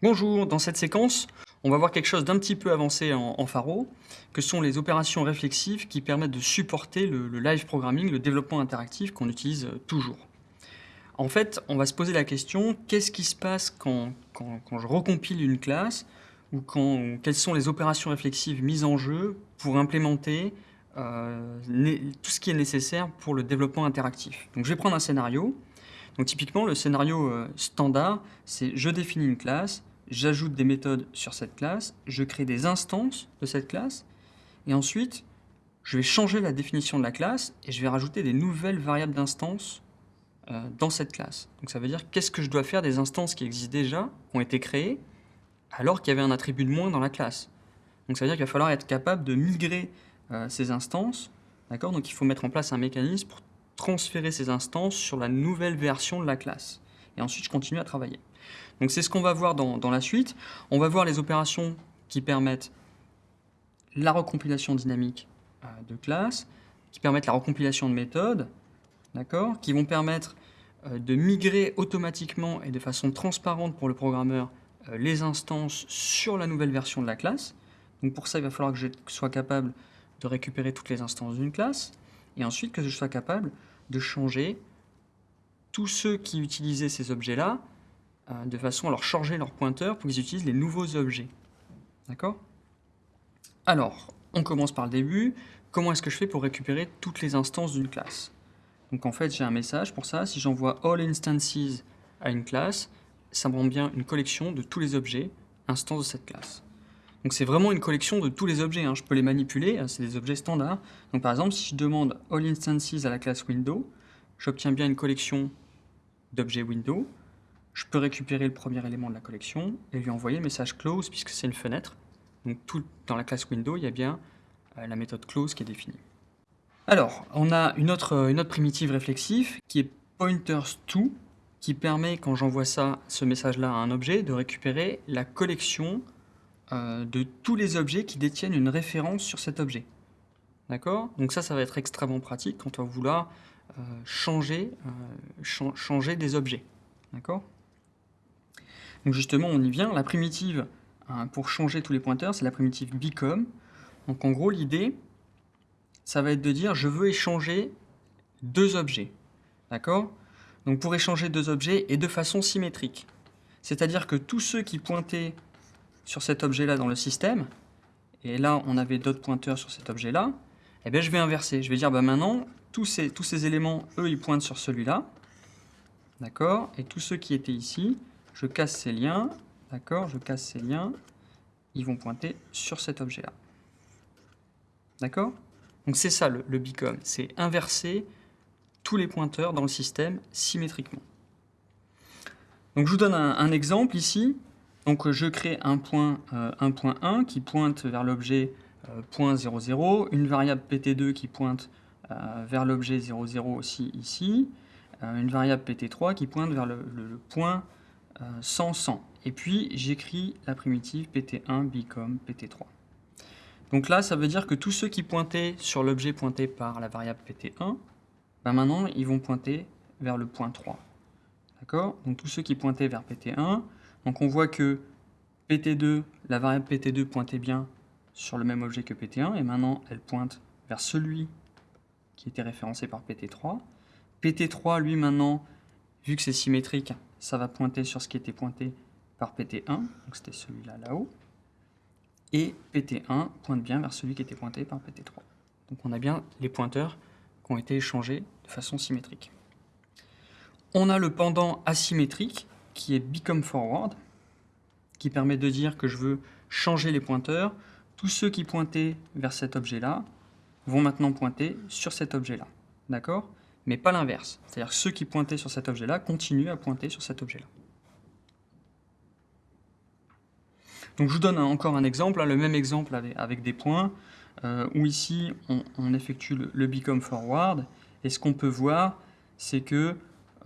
Bonjour, dans cette séquence, on va voir quelque chose d'un petit peu avancé en, Faro, que sont les opérations réflexives qui permettent de supporter le, live programming, le développement interactif qu'on utilise euh, toujours. En fait, on va se poser la question, qu'est-ce qui se passe quand, je recompile une classe ou quelles sont les opérations réflexives mises en jeu pour implémenter euh, tout ce qui est nécessaire pour le développement interactif. Donc je vais prendre un scénario. Donc typiquement, le scénario euh, standard, c'est je définis une classe, j'ajoute des méthodes sur cette classe, je crée des instances de cette classe, et ensuite, je vais changer la définition de la classe et je vais rajouter des nouvelles variables d'instance euh, dans cette classe. Donc ça veut dire qu'est-ce que je dois faire des instances qui existent déjà, qui ont été créées, alors qu'il y avait un attribut de moins dans la classe. Donc ça veut dire qu'il va falloir être capable de migrer euh, ces instances, d'accord? Donc il faut mettre en place un mécanisme pour transférer ces instances sur la nouvelle version de la classe. Et ensuite, je continue à travailler. Donc c'est ce qu'on va voir dans, dans, la suite. On va voir les opérations qui permettent la recompilation dynamique euh, de classe, qui permettent la recompilation de méthodes, d'accord, qui vont permettre euh, de migrer automatiquement et de façon transparente pour le programmeur euh, les instances sur la nouvelle version de la classe. Donc pour ça, il va falloir que je sois capable de récupérer toutes les instances d'une classe, et ensuite que je sois capable de changer tous ceux qui utilisaient ces objets-là euh, de façon à leur changer leur pointeur pour qu'ils utilisent les nouveaux objets. D'accord? Alors, on commence par le début. Comment est-ce que je fais pour récupérer toutes les instances d'une classe? Donc en fait, j'ai un message pour ça. Si j'envoie all instances à une classe, ça me rend bien une collection de tous les objets instances de cette classe. Donc c'est vraiment une collection de tous les objets. Hein. Je peux les manipuler, hein, c'est des objets standards. Donc par exemple, si je demande all instances à la classe window, j'obtiens bien une collection d'objets window je peux récupérer le premier élément de la collection et lui envoyer le message close puisque c'est une fenêtre. Donc tout, dans la classe window, il y a bien euh, la méthode close qui est définie. Alors, on a une autre, euh, une autre primitive réflexive qui est pointers_to qui permet, quand j'envoie ça, ce message-là à un objet, de récupérer la collection euh, de tous les objets qui détiennent une référence sur cet objet. D'accord? Donc ça, ça va être extrêmement pratique quand on va vouloir changer, ch changer des objets. D'accord? Donc justement, on y vient. La primitive hein, pour changer tous les pointeurs, c'est la primitive become. Donc en gros, l'idée, ça va être de dire je veux échanger deux objets. D'accord? Donc pour échanger deux objets et de façon symétrique. C'est-à-dire que tous ceux qui pointaient sur cet objet-là dans le système, et là on avait d'autres pointeurs sur cet objet-là, eh bien je vais inverser. Je vais dire bah maintenant, tous ces, tous ces éléments, eux, ils pointent sur celui-là. D'accord? Et tous ceux qui étaient ici, je casse ces liens, d'accord, je casse ces liens, ils vont pointer sur cet objet-là. D'accord? Donc c'est ça le, le c'est inverser tous les pointeurs dans le système symétriquement. Donc je vous donne un, exemple ici. Donc je crée un point, euh, un point 1 qui pointe vers l'objet euh, point 00, une variable pt2 qui pointe euh, vers l'objet 00 aussi ici, une variable pt3 qui pointe vers le point 100, 100. Et puis, j'écris la primitive pt1 become pt3. Donc là, ça veut dire que tous ceux qui pointaient sur l'objet pointé par la variable pt1, ben maintenant, ils vont pointer vers le point 3. D'accord? Donc tous ceux qui pointaient vers pt1, donc on voit que pt2, la variable pt2 pointait bien sur le même objet que pt1, et maintenant, elle pointe vers celui qui était référencé par pt3. pt3, lui, maintenant, vu que c'est symétrique, ça va pointer sur ce qui était pointé par PT1, donc c'était celui-là là-haut, et PT1 pointe bien vers celui qui était pointé par PT3. Donc on a bien les pointeurs qui ont été échangés de façon symétrique. On a le pendant asymétrique qui est become forward, qui permet de dire que je veux changer les pointeurs. Tous ceux qui pointaient vers cet objet-là vont maintenant pointer sur cet objet-là. D'accord? Mais pas l'inverse. C'est-à-dire ceux qui pointaient sur cet objet-là continuent à pointer sur cet objet-là. Donc je vous donne encore un exemple, le même exemple avec, des points, euh, où ici on, effectue le, become forward, et ce qu'on peut voir, c'est que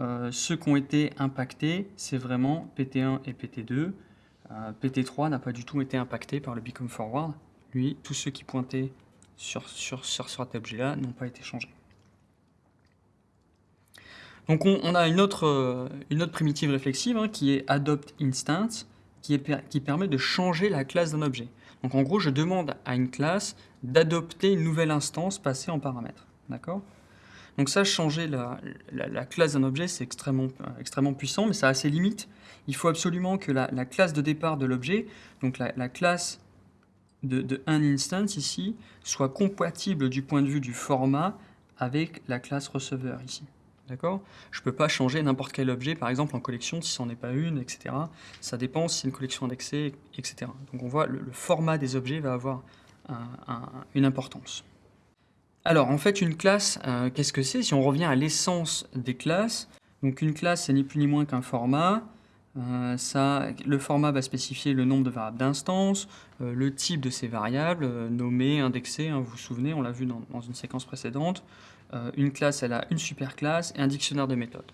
euh, ceux qui ont été impactés, c'est vraiment PT1 et PT2. Euh, PT3 n'a pas du tout été impacté par le become forward. Lui, tous ceux qui pointaient sur, sur, sur cet objet-là n'ont pas été changés. Donc on, a une autre, euh, primitive réflexive hein, qui est adopt instance. qui, permet de changer la classe d'un objet. Donc en gros, je demande à une classe d'adopter une nouvelle instance passée en paramètre. D'accord? Donc ça, changer la, la, classe d'un objet, c'est extrêmement, extrêmement puissant, mais ça a ses limites. Il faut absolument que la, classe de départ de l'objet, donc la, classe de, de instance ici, soit compatible du point de vue du format avec la classe receveur ici. D'accord? Je ne peux pas changer n'importe quel objet, par exemple en collection, si ce n'en est pas une, etc. Ça dépend si c'est une collection indexée, etc. Donc on voit le, le format des objets va avoir une importance. Alors en fait une classe, euh, qu'est-ce que c'est? Si on revient à l'essence des classes, donc une classe c'est ni plus ni moins qu'un format, euh, le format va spécifier le nombre de variables d'instance, euh, le type de ces variables, nommées, indexées, hein, vous vous souvenez, on l'a vu dans, une séquence précédente, euh, une classe, elle a une superclasse et un dictionnaire de méthodes.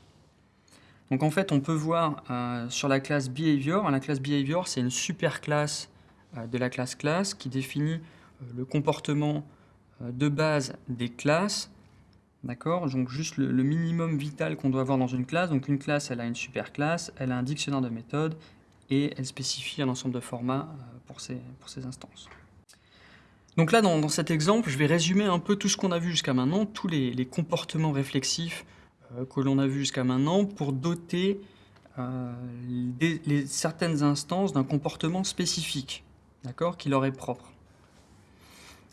Donc en fait, on peut voir euh, sur la classe behavior, la classe behavior, c'est une superclasse euh, de la classe classe qui définit le comportement de base des classes. D'accord Donc juste le, minimum vital qu'on doit avoir dans une classe. Donc une classe, elle a une superclasse, elle a un dictionnaire de méthodes et elle spécifie un ensemble de formats pour ces, pour ces instances. Donc là, dans, cet exemple, je vais résumer un peu tout ce qu'on a vu jusqu'à maintenant, tous les, comportements réflexifs euh, que l'on a vu jusqu'à maintenant pour doter euh, certaines instances d'un comportement spécifique, d'accord, qui leur est propre.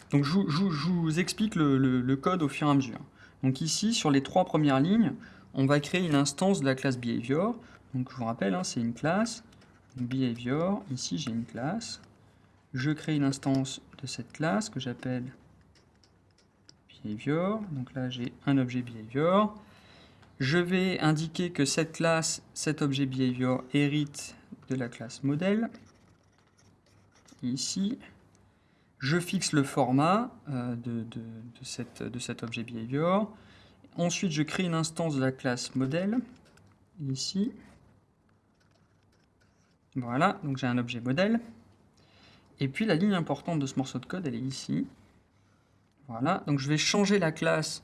Donc je, vous explique le, code au fur et à mesure. Donc ici, sur les trois premières lignes, on va créer une instance de la classe behavior. Donc je vous rappelle, hein, c'est une classe, behavior, ici j'ai une classe, je crée une instance de cette classe que j'appelle behavior. Donc là, j'ai un objet behavior. Je vais indiquer que cette classe, cet objet behavior, hérite de la classe modèle. Ici, je fixe le format euh, de, cet objet behavior. Ensuite, je crée une instance de la classe modèle, ici. Voilà, donc j'ai un objet modèle. Et puis la ligne importante de ce morceau de code, elle est ici. Voilà, donc je vais changer la classe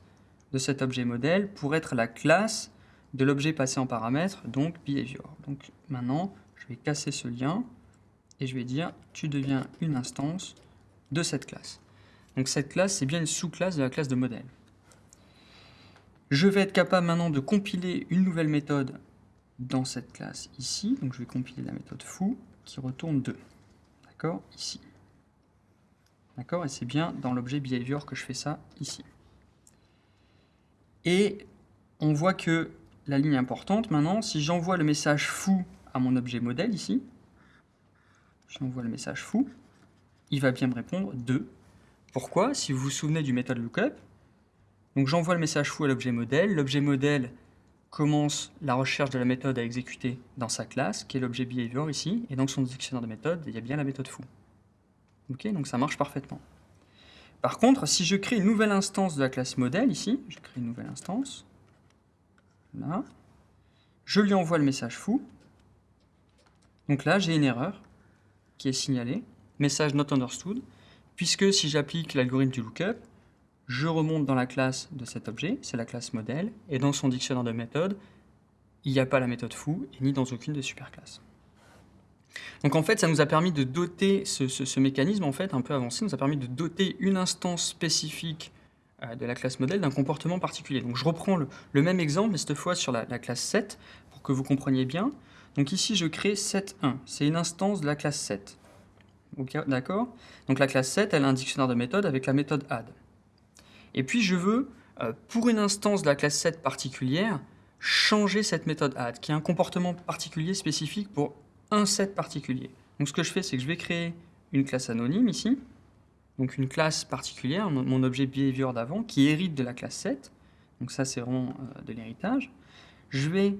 de cet objet modèle pour être la classe de l'objet passé en paramètre, donc behavior. Donc maintenant, je vais casser ce lien et je vais dire tu deviens une instance de cette classe. Donc cette classe, c'est bien une sous-classe de la classe de modèle. Je vais être capable maintenant de compiler une nouvelle méthode dans cette classe ici. Donc je vais compiler la méthode foo qui retourne 2. D'accord? Ici. D'accord? Et c'est bien dans l'objet behavior que je fais ça ici. Et on voit que la ligne importante maintenant, si j'envoie le message fou à mon objet modèle ici, j'envoie le message fou, il va bien me répondre 2. Pourquoi Si vous vous souvenez du méthode lookup, donc j'envoie le message fou à l'objet modèle, l'objet modèle commence la recherche de la méthode à exécuter dans sa classe, qui est l'objet behavior ici, et dans son dictionnaire de méthode, il y a bien la méthode foo. Ok, donc ça marche parfaitement. Par contre, si je crée une nouvelle instance de la classe modèle ici, je crée une nouvelle instance, là, je lui envoie le message foo, donc là j'ai une erreur qui est signalée, message not understood, puisque si j'applique l'algorithme du lookup, je remonte dans la classe de cet objet, c'est la classe modèle, et dans son dictionnaire de méthodes, il n'y a pas la méthode foo, ni dans aucune des superclasses. Donc en fait, ça nous a permis de doter, ce, mécanisme en fait un peu avancé, nous a permis de doter une instance spécifique euh, de la classe modèle d'un comportement particulier. Donc je reprends le, même exemple, mais cette fois sur la, classe 7, pour que vous compreniez bien. Donc ici, je crée 7.1, c'est une instance de la classe 7. D'accord Donc la classe 7, elle a un dictionnaire de méthode avec la méthode add. Et puis je veux, euh, pour une instance de la classe 7 particulière, changer cette méthode add, qui a un comportement particulier spécifique pour un set particulier. Donc ce que je fais, c'est que je vais créer une classe anonyme ici, donc une classe particulière, mon objet behavior d'avant, qui hérite de la classe 7. Donc ça, c'est vraiment euh, de l'héritage. Je vais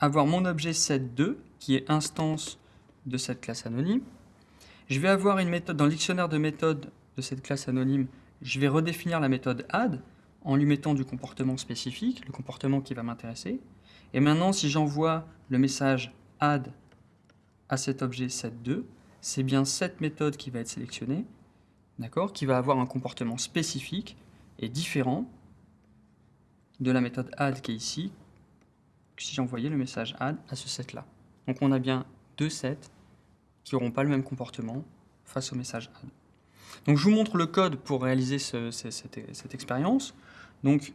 avoir mon objet set2, qui est instance de cette classe anonyme. Je vais avoir une méthode dans le dictionnaire de méthodes de cette classe anonyme, je vais redéfinir la méthode add en lui mettant du comportement spécifique, le comportement qui va m'intéresser. Et maintenant, si j'envoie le message add à cet objet set2, c'est bien cette méthode qui va être sélectionnée, d'accord, qui va avoir un comportement spécifique et différent de la méthode add qui est ici, si j'envoyais le message add à ce set-là. Donc on a bien deux sets qui n'auront pas le même comportement face au message add. Donc je vous montre le code pour réaliser cette, expérience. Donc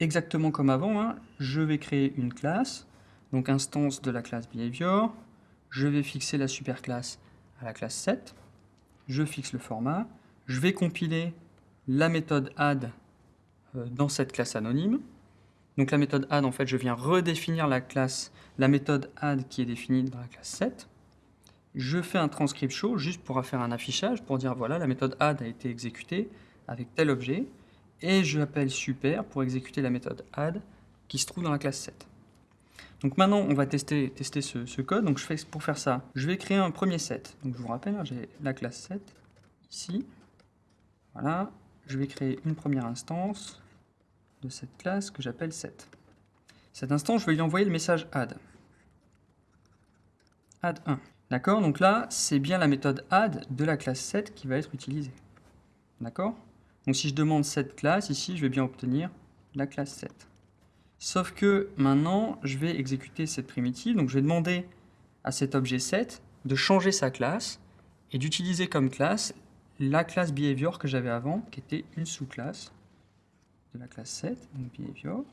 exactement comme avant, hein, je vais créer une classe, donc instance de la classe behavior, je vais fixer la superclasse à la classe 7, je fixe le format, je vais compiler la méthode add euh, dans cette classe anonyme. Donc la méthode add, en fait, je viens redéfinir la classe, la méthode add qui est définie dans la classe 7. Je fais un transcript show juste pour faire un affichage, pour dire voilà, la méthode add a été exécutée avec tel objet. Et je appelle super pour exécuter la méthode add qui se trouve dans la classe 7. Donc maintenant, on va tester, tester ce, code. Donc je fais, pour faire ça, je vais créer un premier set. Donc je vous rappelle, hein, j'ai la classe 7 ici. Voilà, je vais créer une première instance de cette classe que j'appelle set. Cette instance, je vais lui envoyer le message add. add 1. D'accord? Donc là, c'est bien la méthode add de la classe set qui va être utilisée. D'accord? Donc si je demande cette classe, ici, je vais bien obtenir la classe set. Sauf que maintenant, je vais exécuter cette primitive. Donc je vais demander à cet objet set de changer sa classe et d'utiliser comme classe la classe behavior que j'avais avant, qui était une sous-classe de la classe 7, donc behavior.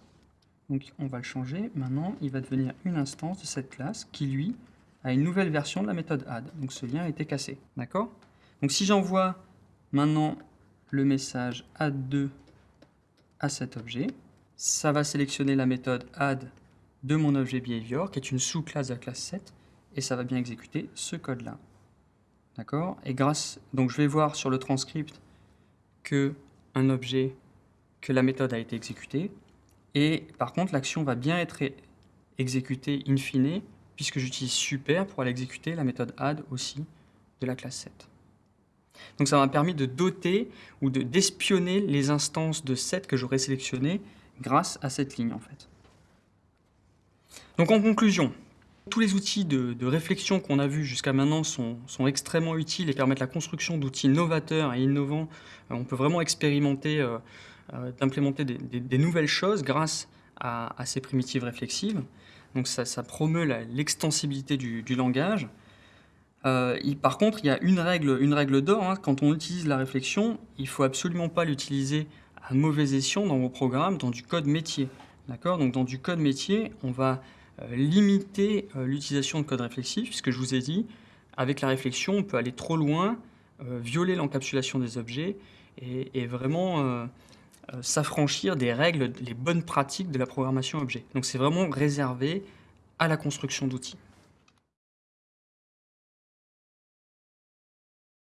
Donc on va le changer. Maintenant, il va devenir une instance de cette classe qui, lui, a une nouvelle version de la méthode add. Donc ce lien a été cassé. D'accord? Donc si j'envoie maintenant le message add2 à cet objet, ça va sélectionner la méthode add de mon objet behavior, qui est une sous-classe de la classe 7, et ça va bien exécuter ce code-là. D'accord? Et grâce, donc je vais voir sur le transcript que un objet, que la méthode a été exécutée. Et par contre, l'action va bien être exécutée in fine, puisque j'utilise super pour aller exécuter la méthode add aussi de la classe 7. Donc ça m'a permis de doter ou d'espionner les instances de 7 que j'aurais sélectionnées grâce à cette ligne en fait. Donc en conclusion, tous les outils de, réflexion qu'on a vus jusqu'à maintenant sont, extrêmement utiles et permettent la construction d'outils novateurs et innovants. Euh, on peut vraiment expérimenter, euh, euh, d'implémenter des, nouvelles choses grâce à, ces primitives réflexives. Donc ça, promeut l'extensibilité du, langage. par contre, il y a une règle, une règle d'or. Hein. quand on utilise la réflexion, il ne faut absolument pas l'utiliser à mauvais escient dans vos programmes, dans du code métier. Donc dans du code métier, on va euh, limiter euh, l'utilisation de code réflexif, puisque je vous ai dit, avec la réflexion, on peut aller trop loin, euh, violer l'encapsulation des objets et, vraiment s'affranchir des règles, les bonnes pratiques de la programmation objet. Donc c'est vraiment réservé à la construction d'outils.